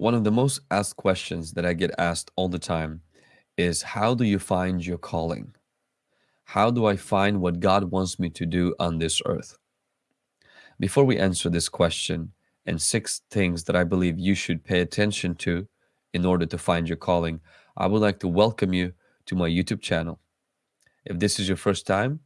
One of the most asked questions that I get asked all the time is how do you find your calling? How do I find what God wants me to do on this earth? Before we answer this question and six things that I believe you should pay attention to in order to find your calling, I would like to welcome you to my YouTube channel. If this is your first time,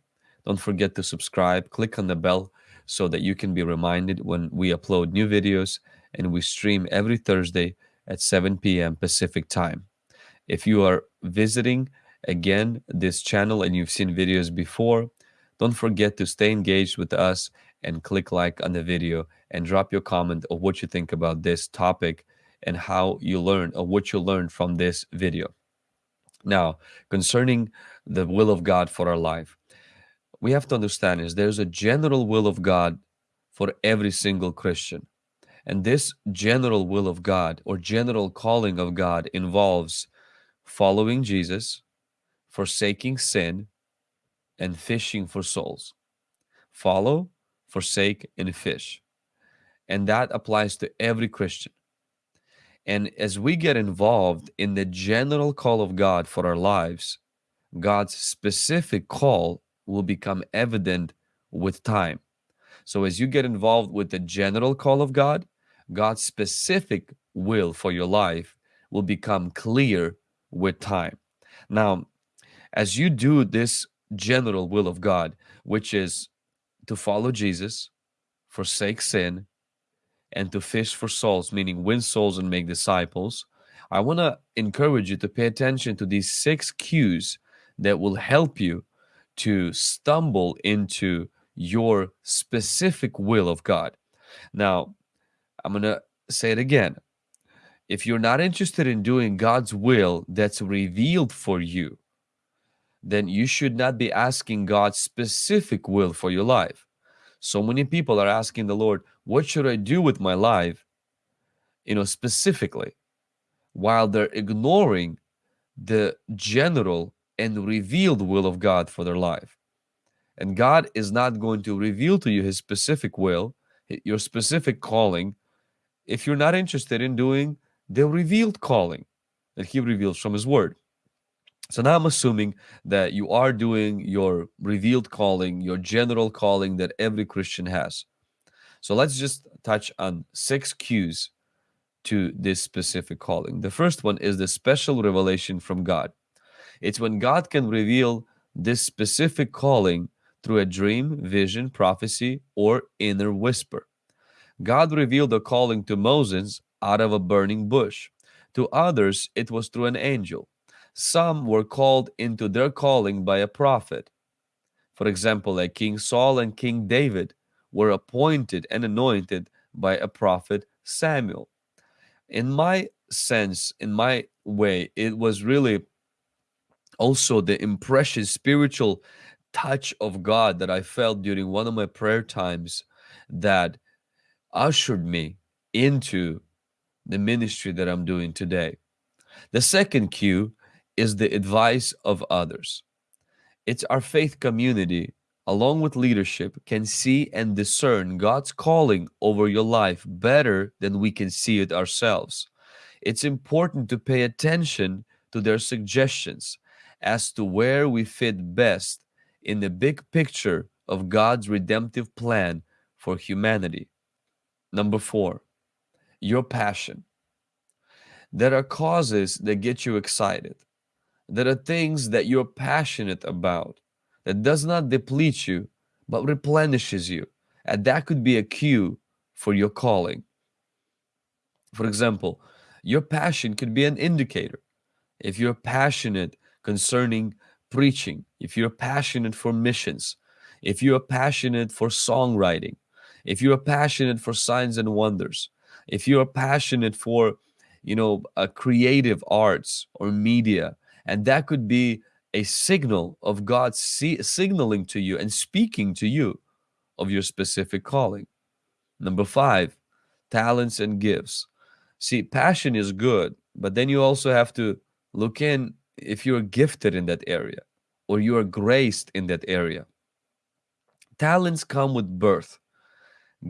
don't forget to subscribe, click on the bell so that you can be reminded when we upload new videos and we stream every Thursday at 7 p.m. Pacific time. If you are visiting again this channel and you've seen videos before, don't forget to stay engaged with us and click like on the video and drop your comment of what you think about this topic and how you learn or what you learned from this video. Now, concerning the will of God for our life, we have to understand is there's a general will of God for every single Christian. And this general will of God or general calling of God involves following Jesus, forsaking sin, and fishing for souls. Follow, forsake, and fish. And that applies to every Christian. And as we get involved in the general call of God for our lives, God's specific call will become evident with time. So as you get involved with the general call of God, God's specific will for your life will become clear with time. Now, as you do this general will of God, which is to follow Jesus, forsake sin, and to fish for souls, meaning win souls and make disciples, I want to encourage you to pay attention to these six cues that will help you to stumble into your specific will of God. Now, I'm going to say it again. If you're not interested in doing God's will that's revealed for you, then you should not be asking God's specific will for your life. So many people are asking the Lord, What should I do with my life? You know, specifically, while they're ignoring the general and revealed will of God for their life. And God is not going to reveal to you his specific will, your specific calling, if you're not interested in doing the revealed calling that he reveals from his word. So now I'm assuming that you are doing your revealed calling, your general calling that every Christian has. So let's just touch on six cues to this specific calling. The first one is the special revelation from God. It's when God can reveal this specific calling through a dream, vision, prophecy, or inner whisper. God revealed the calling to Moses out of a burning bush. To others, it was through an angel. Some were called into their calling by a prophet. For example, like King Saul and King David were appointed and anointed by a prophet Samuel. In my sense, in my way, it was really also the impression, spiritual touch of God that I felt during one of my prayer times that ushered me into the ministry that I'm doing today. The second cue is the advice of others. It's our faith community, along with leadership, can see and discern God's calling over your life better than we can see it ourselves. It's important to pay attention to their suggestions as to where we fit best in the big picture of God's redemptive plan for humanity. Number four, your passion. There are causes that get you excited. There are things that you're passionate about that does not deplete you, but replenishes you. And that could be a cue for your calling. For example, your passion could be an indicator. If you're passionate concerning preaching, if you're passionate for missions, if you're passionate for songwriting, if you're passionate for signs and wonders, if you're passionate for, you know, uh, creative arts or media, and that could be a signal of God signaling to you and speaking to you of your specific calling. Number five, talents and gifts. See, passion is good, but then you also have to look in if you're gifted in that area or you are graced in that area. Talents come with birth,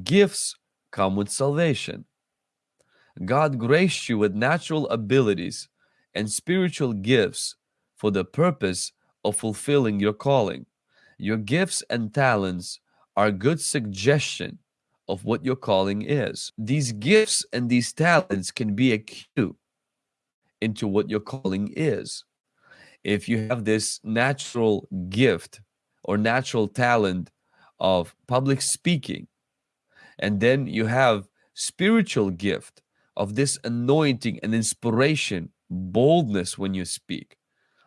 gifts come with salvation. God graced you with natural abilities and spiritual gifts for the purpose of fulfilling your calling. Your gifts and talents are a good suggestion of what your calling is. These gifts and these talents can be a cue into what your calling is. If you have this natural gift or natural talent of public speaking, and then you have spiritual gift of this anointing and inspiration, boldness when you speak,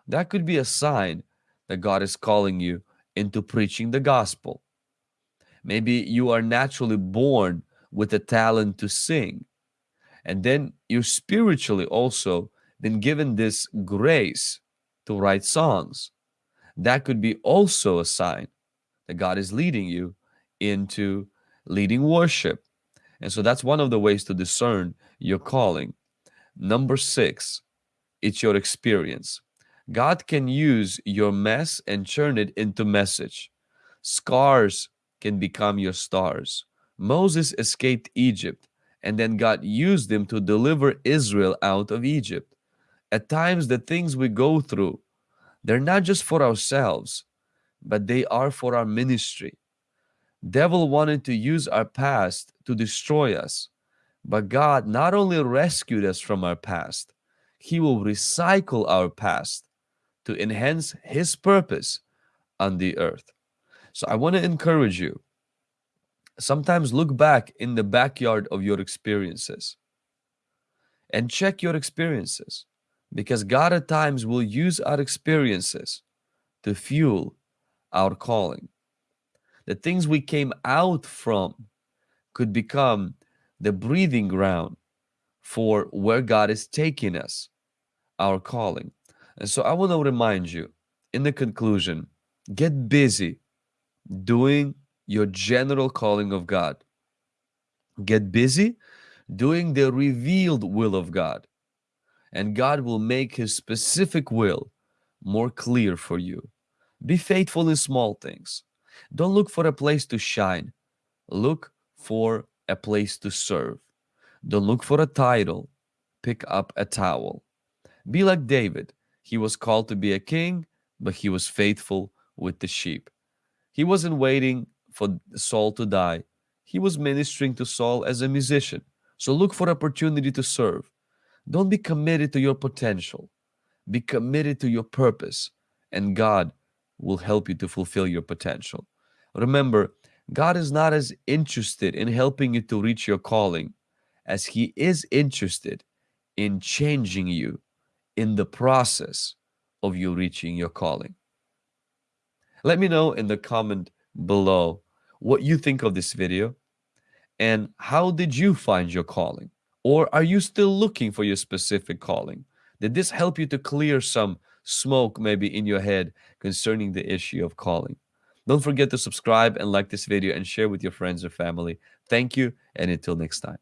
that could be a sign that God is calling you into preaching the gospel. Maybe you are naturally born with a talent to sing. And then you spiritually also been given this grace to write songs. That could be also a sign that God is leading you into leading worship. And so that's one of the ways to discern your calling. Number six, it's your experience. God can use your mess and turn it into message. Scars can become your stars. Moses escaped Egypt, and then God used him to deliver Israel out of Egypt. At times, the things we go through, they're not just for ourselves, but they are for our ministry. Devil wanted to use our past to destroy us, but God not only rescued us from our past, He will recycle our past to enhance His purpose on the earth. So I want to encourage you. Sometimes look back in the backyard of your experiences and check your experiences because God at times will use our experiences to fuel our calling. The things we came out from could become the breathing ground for where God is taking us, our calling. And so I want to remind you in the conclusion get busy doing your general calling of God. Get busy doing the revealed will of God, and God will make His specific will more clear for you. Be faithful in small things. Don't look for a place to shine. Look for a place to serve. Don't look for a title. Pick up a towel. Be like David. He was called to be a king, but he was faithful with the sheep. He wasn't waiting for Saul to die. He was ministering to Saul as a musician. So look for opportunity to serve. Don't be committed to your potential. Be committed to your purpose, and God will help you to fulfill your potential. Remember, God is not as interested in helping you to reach your calling as He is interested in changing you in the process of you reaching your calling. Let me know in the comment below what you think of this video and how did you find your calling? Or are you still looking for your specific calling? Did this help you to clear some smoke maybe in your head concerning the issue of calling? Don't forget to subscribe and like this video and share with your friends or family. Thank you and until next time.